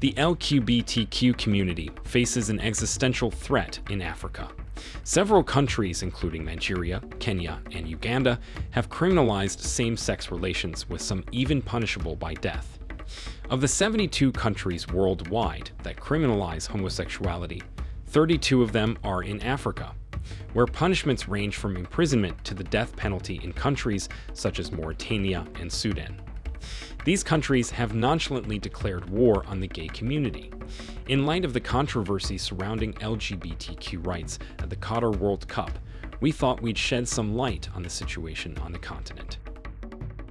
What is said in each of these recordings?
The LGBTQ community faces an existential threat in Africa. Several countries, including Nigeria, Kenya, and Uganda, have criminalized same-sex relations with some even punishable by death. Of the 72 countries worldwide that criminalize homosexuality, 32 of them are in Africa, where punishments range from imprisonment to the death penalty in countries such as Mauritania and Sudan. These countries have nonchalantly declared war on the gay community. In light of the controversy surrounding LGBTQ rights at the Qatar World Cup, we thought we'd shed some light on the situation on the continent.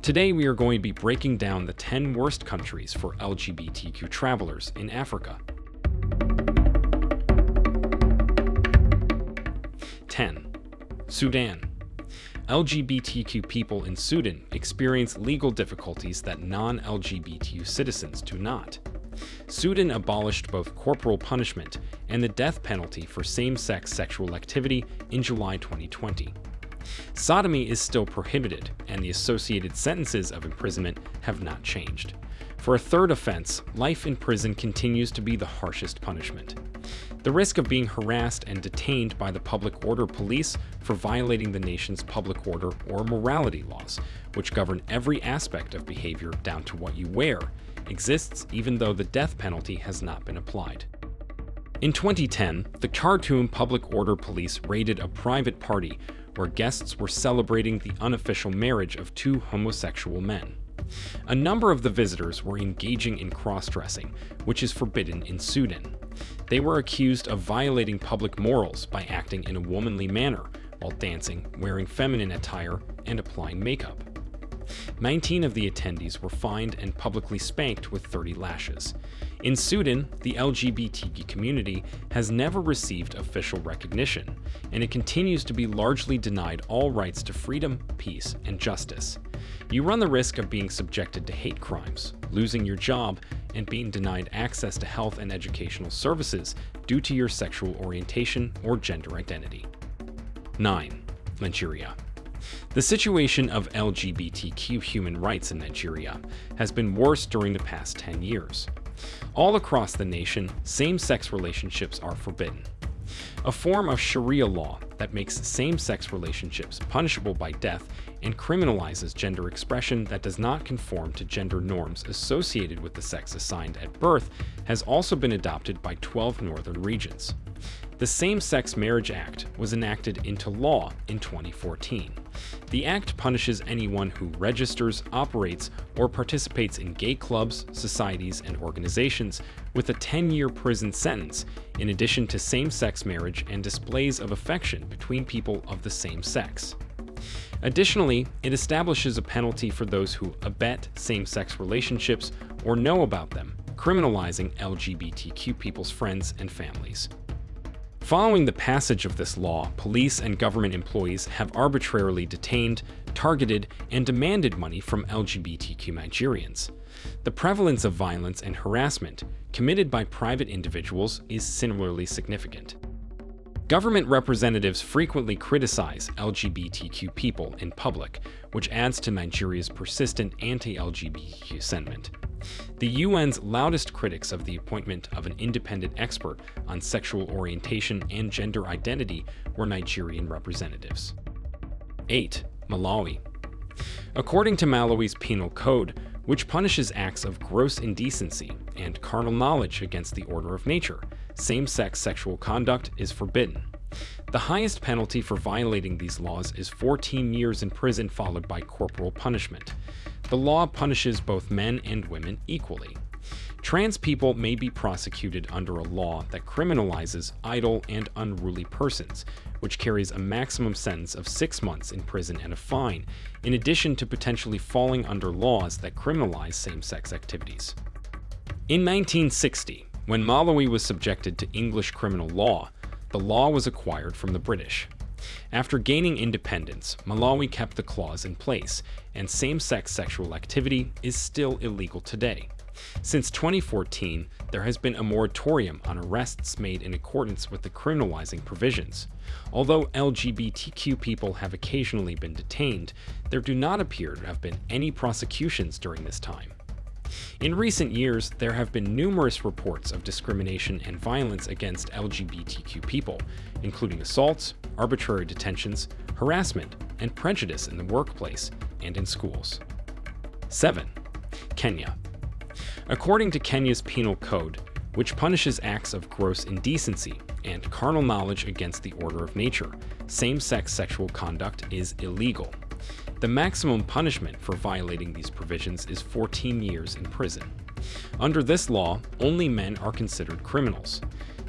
Today we are going to be breaking down the 10 worst countries for LGBTQ travelers in Africa. 10. Sudan LGBTQ people in Sudan experience legal difficulties that non-LGBTQ citizens do not. Sudan abolished both corporal punishment and the death penalty for same-sex sexual activity in July 2020. Sodomy is still prohibited, and the associated sentences of imprisonment have not changed. For a third offense, life in prison continues to be the harshest punishment. The risk of being harassed and detained by the public order police for violating the nation's public order or morality laws, which govern every aspect of behavior down to what you wear, exists even though the death penalty has not been applied. In 2010, the Khartoum Public Order Police raided a private party where guests were celebrating the unofficial marriage of two homosexual men. A number of the visitors were engaging in cross-dressing, which is forbidden in Sudan. They were accused of violating public morals by acting in a womanly manner while dancing, wearing feminine attire, and applying makeup. 19 of the attendees were fined and publicly spanked with 30 lashes. In Sudan, the LGBT community has never received official recognition, and it continues to be largely denied all rights to freedom, peace, and justice. You run the risk of being subjected to hate crimes, losing your job, and being denied access to health and educational services due to your sexual orientation or gender identity. 9. Nigeria the situation of LGBTQ human rights in Nigeria has been worse during the past 10 years. All across the nation, same-sex relationships are forbidden. A form of Sharia law that makes same-sex relationships punishable by death and criminalizes gender expression that does not conform to gender norms associated with the sex assigned at birth has also been adopted by 12 northern regions. The Same-Sex Marriage Act was enacted into law in 2014. The act punishes anyone who registers, operates, or participates in gay clubs, societies, and organizations with a 10-year prison sentence, in addition to same-sex marriage and displays of affection between people of the same sex. Additionally, it establishes a penalty for those who abet same-sex relationships or know about them, criminalizing LGBTQ people's friends and families. Following the passage of this law, police and government employees have arbitrarily detained, targeted, and demanded money from LGBTQ Nigerians. The prevalence of violence and harassment committed by private individuals is similarly significant. Government representatives frequently criticize LGBTQ people in public, which adds to Nigeria's persistent anti-LGBTQ sentiment. The UN's loudest critics of the appointment of an independent expert on sexual orientation and gender identity were Nigerian representatives. 8. Malawi According to Malawi's penal code, which punishes acts of gross indecency and carnal knowledge against the order of nature, same-sex sexual conduct is forbidden. The highest penalty for violating these laws is 14 years in prison followed by corporal punishment. The law punishes both men and women equally. Trans people may be prosecuted under a law that criminalizes idle and unruly persons, which carries a maximum sentence of six months in prison and a fine, in addition to potentially falling under laws that criminalize same-sex activities. In 1960, when Malawi was subjected to English criminal law, the law was acquired from the British. After gaining independence, Malawi kept the clause in place, and same-sex sexual activity is still illegal today. Since 2014, there has been a moratorium on arrests made in accordance with the criminalizing provisions. Although LGBTQ people have occasionally been detained, there do not appear to have been any prosecutions during this time. In recent years, there have been numerous reports of discrimination and violence against LGBTQ people, including assaults, arbitrary detentions, harassment, and prejudice in the workplace and in schools. 7. Kenya. According to Kenya's penal code, which punishes acts of gross indecency and carnal knowledge against the order of nature, same-sex sexual conduct is illegal. The maximum punishment for violating these provisions is 14 years in prison. Under this law, only men are considered criminals.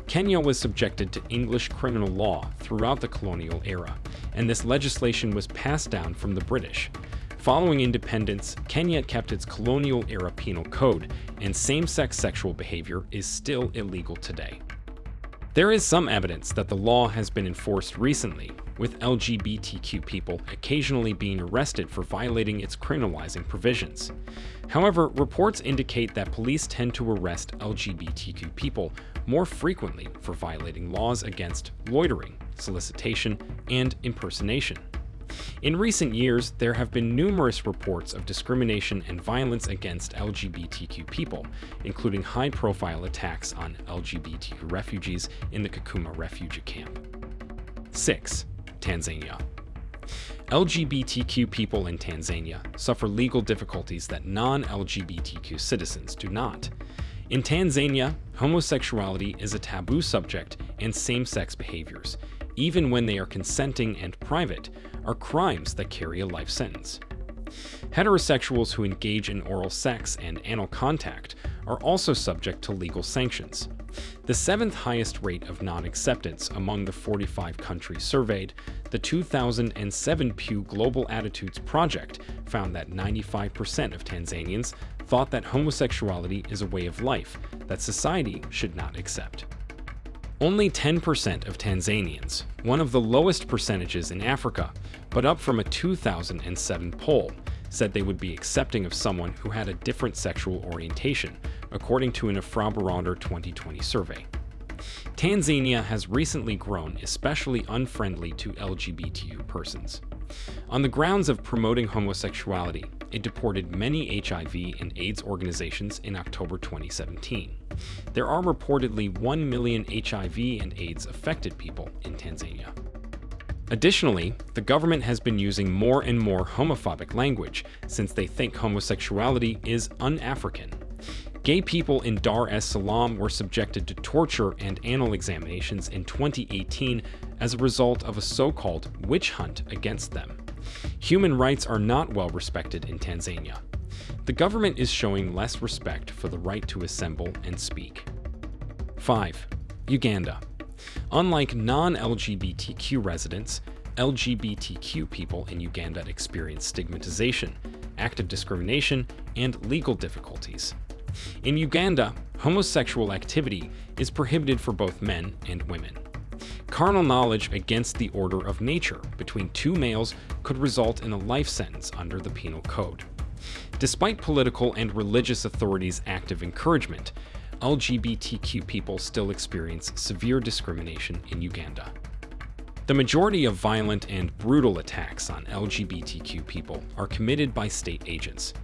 Kenya was subjected to English criminal law throughout the colonial era, and this legislation was passed down from the British. Following independence, Kenya kept its colonial-era penal code, and same-sex sexual behavior is still illegal today. There is some evidence that the law has been enforced recently, with LGBTQ people occasionally being arrested for violating its criminalizing provisions. However, reports indicate that police tend to arrest LGBTQ people more frequently for violating laws against loitering, solicitation, and impersonation. In recent years, there have been numerous reports of discrimination and violence against LGBTQ people, including high-profile attacks on LGBTQ refugees in the Kakuma refugee camp. 6. Tanzania. LGBTQ people in Tanzania suffer legal difficulties that non-LGBTQ citizens do not. In Tanzania, homosexuality is a taboo subject and same-sex behaviors, even when they are consenting and private, are crimes that carry a life sentence. Heterosexuals who engage in oral sex and anal contact are also subject to legal sanctions. The seventh highest rate of non-acceptance among the 45 countries surveyed, the 2007 Pew Global Attitudes Project found that 95% of Tanzanians thought that homosexuality is a way of life that society should not accept. Only 10% of Tanzanians, one of the lowest percentages in Africa, but up from a 2007 poll, said they would be accepting of someone who had a different sexual orientation, according to an Afrobarometer 2020 survey. Tanzania has recently grown especially unfriendly to LGBTQ persons. On the grounds of promoting homosexuality, it deported many HIV and AIDS organizations in October 2017. There are reportedly 1 million HIV and AIDS affected people in Tanzania. Additionally, the government has been using more and more homophobic language since they think homosexuality is un-African. Gay people in Dar es Salaam were subjected to torture and anal examinations in 2018 as a result of a so-called witch hunt against them. Human rights are not well respected in Tanzania. The government is showing less respect for the right to assemble and speak. 5. Uganda. Unlike non-LGBTQ residents, LGBTQ people in Uganda experience stigmatization, active discrimination, and legal difficulties. In Uganda, homosexual activity is prohibited for both men and women. Carnal knowledge against the order of nature between two males could result in a life sentence under the Penal Code. Despite political and religious authorities' active encouragement, LGBTQ people still experience severe discrimination in Uganda. The majority of violent and brutal attacks on LGBTQ people are committed by state agents.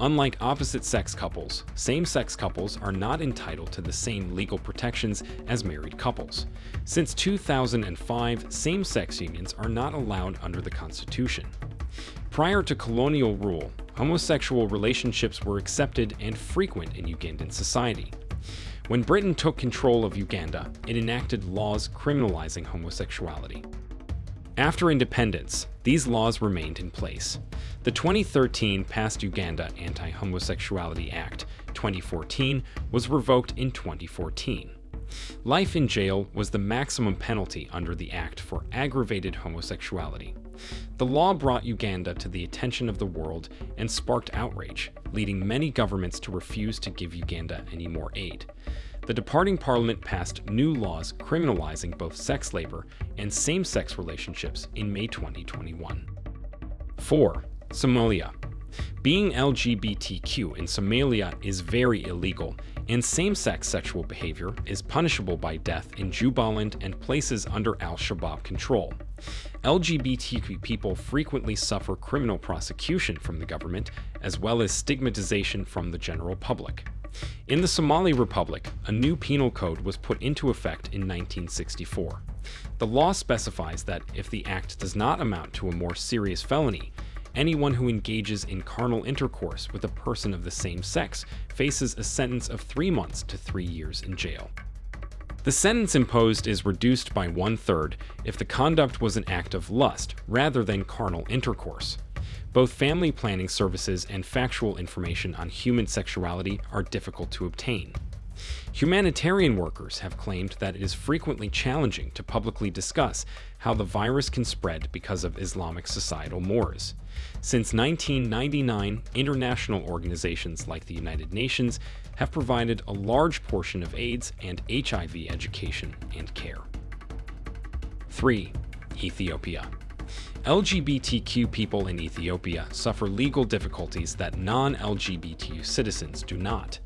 Unlike opposite-sex couples, same-sex couples are not entitled to the same legal protections as married couples. Since 2005, same-sex unions are not allowed under the Constitution. Prior to colonial rule, homosexual relationships were accepted and frequent in Ugandan society. When Britain took control of Uganda, it enacted laws criminalizing homosexuality. After independence, these laws remained in place. The 2013 Past Uganda Anti-Homosexuality Act 2014 was revoked in 2014. Life in jail was the maximum penalty under the act for aggravated homosexuality. The law brought Uganda to the attention of the world and sparked outrage, leading many governments to refuse to give Uganda any more aid. The departing parliament passed new laws criminalizing both sex labor and same-sex relationships in May 2021. 4. Somalia being LGBTQ in Somalia is very illegal, and same-sex sexual behavior is punishable by death in Jubaland and places under al-Shabaab control. LGBTQ people frequently suffer criminal prosecution from the government, as well as stigmatization from the general public. In the Somali Republic, a new penal code was put into effect in 1964. The law specifies that if the act does not amount to a more serious felony, anyone who engages in carnal intercourse with a person of the same sex faces a sentence of three months to three years in jail. The sentence imposed is reduced by one third if the conduct was an act of lust rather than carnal intercourse. Both family planning services and factual information on human sexuality are difficult to obtain. Humanitarian workers have claimed that it is frequently challenging to publicly discuss how the virus can spread because of Islamic societal mores. Since 1999, international organizations like the United Nations have provided a large portion of AIDS and HIV education and care. 3. Ethiopia LGBTQ people in Ethiopia suffer legal difficulties that non-LGBTQ citizens do not.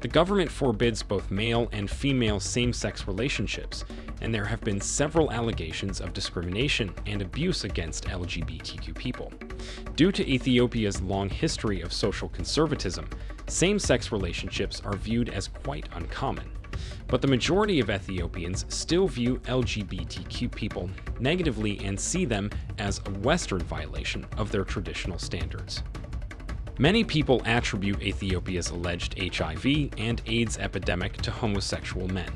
The government forbids both male and female same-sex relationships, and there have been several allegations of discrimination and abuse against LGBTQ people. Due to Ethiopia's long history of social conservatism, same-sex relationships are viewed as quite uncommon but the majority of Ethiopians still view LGBTQ people negatively and see them as a Western violation of their traditional standards. Many people attribute Ethiopia's alleged HIV and AIDS epidemic to homosexual men.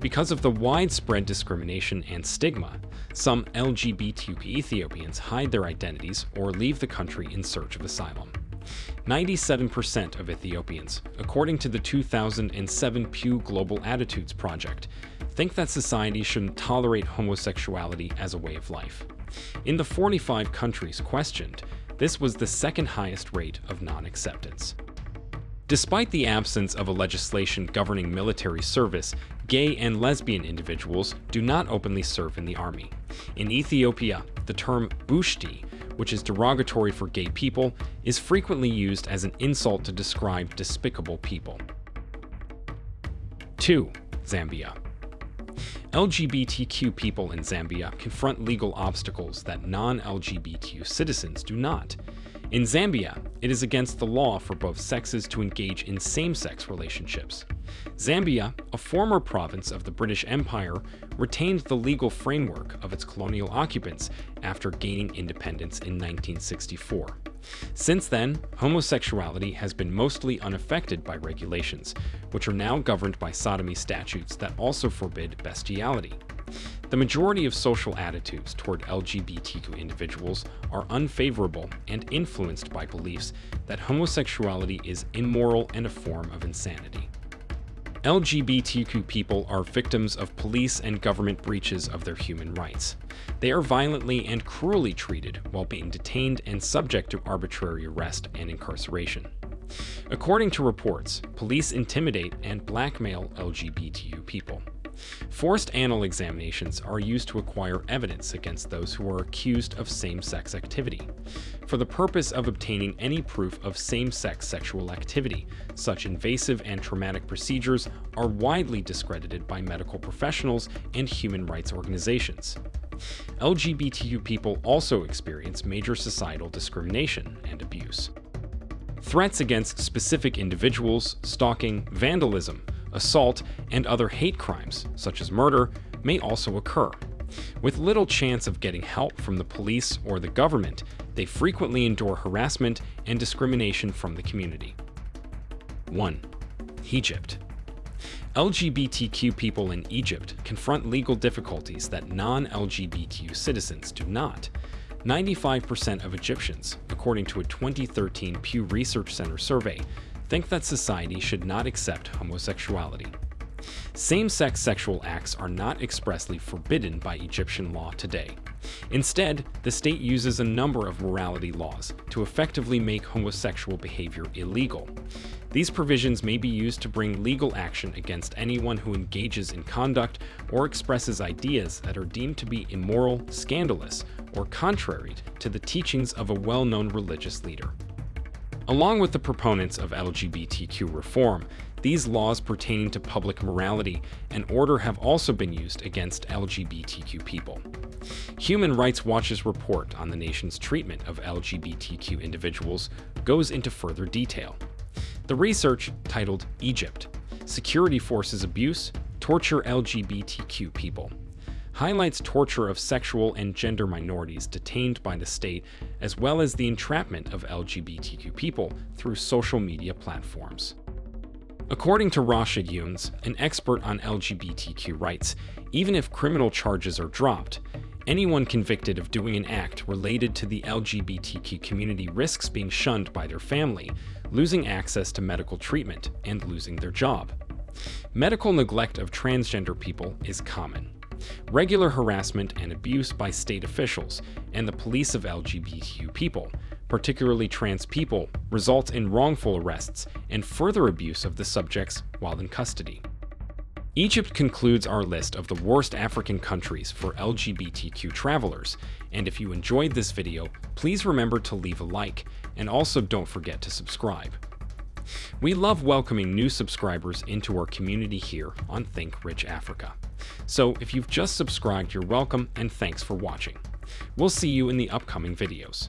Because of the widespread discrimination and stigma, some LGBTQ Ethiopians hide their identities or leave the country in search of asylum. 97% of Ethiopians, according to the 2007 Pew Global Attitudes Project, think that society shouldn't tolerate homosexuality as a way of life. In the 45 countries questioned, this was the second highest rate of non-acceptance. Despite the absence of a legislation governing military service, gay and lesbian individuals do not openly serve in the army. In Ethiopia, the term bushti which is derogatory for gay people, is frequently used as an insult to describe despicable people. 2. Zambia LGBTQ people in Zambia confront legal obstacles that non-LGBTQ citizens do not. In Zambia, it is against the law for both sexes to engage in same-sex relationships. Zambia, a former province of the British Empire, retained the legal framework of its colonial occupants after gaining independence in 1964. Since then, homosexuality has been mostly unaffected by regulations, which are now governed by sodomy statutes that also forbid bestiality. The majority of social attitudes toward LGBTQ individuals are unfavorable and influenced by beliefs that homosexuality is immoral and a form of insanity. LGBTQ people are victims of police and government breaches of their human rights. They are violently and cruelly treated while being detained and subject to arbitrary arrest and incarceration. According to reports, police intimidate and blackmail LGBTQ people. Forced anal examinations are used to acquire evidence against those who are accused of same-sex activity, for the purpose of obtaining any proof of same-sex sexual activity. Such invasive and traumatic procedures are widely discredited by medical professionals and human rights organizations. LGBTQ people also experience major societal discrimination and abuse. Threats against specific individuals, stalking, vandalism, assault, and other hate crimes, such as murder, may also occur. With little chance of getting help from the police or the government, they frequently endure harassment and discrimination from the community. 1. Egypt LGBTQ people in Egypt confront legal difficulties that non-LGBTQ citizens do not. 95% of Egyptians, according to a 2013 Pew Research Center survey, think that society should not accept homosexuality. Same-sex sexual acts are not expressly forbidden by Egyptian law today. Instead, the state uses a number of morality laws to effectively make homosexual behavior illegal. These provisions may be used to bring legal action against anyone who engages in conduct or expresses ideas that are deemed to be immoral, scandalous, or contrary to the teachings of a well-known religious leader. Along with the proponents of LGBTQ reform, these laws pertaining to public morality and order have also been used against LGBTQ people. Human Rights Watch's report on the nation's treatment of LGBTQ individuals goes into further detail. The research, titled Egypt Security Forces Abuse, Torture LGBTQ People, highlights torture of sexual and gender minorities detained by the state, as well as the entrapment of LGBTQ people through social media platforms. According to Rashid Younes, an expert on LGBTQ rights, even if criminal charges are dropped, anyone convicted of doing an act related to the LGBTQ community risks being shunned by their family, losing access to medical treatment, and losing their job. Medical neglect of transgender people is common. Regular harassment and abuse by state officials and the police of LGBTQ people particularly trans people, results in wrongful arrests and further abuse of the subjects while in custody. Egypt concludes our list of the worst African countries for LGBTQ travelers, and if you enjoyed this video, please remember to leave a like, and also don't forget to subscribe. We love welcoming new subscribers into our community here on Think Rich Africa. So if you've just subscribed, you're welcome, and thanks for watching. We'll see you in the upcoming videos.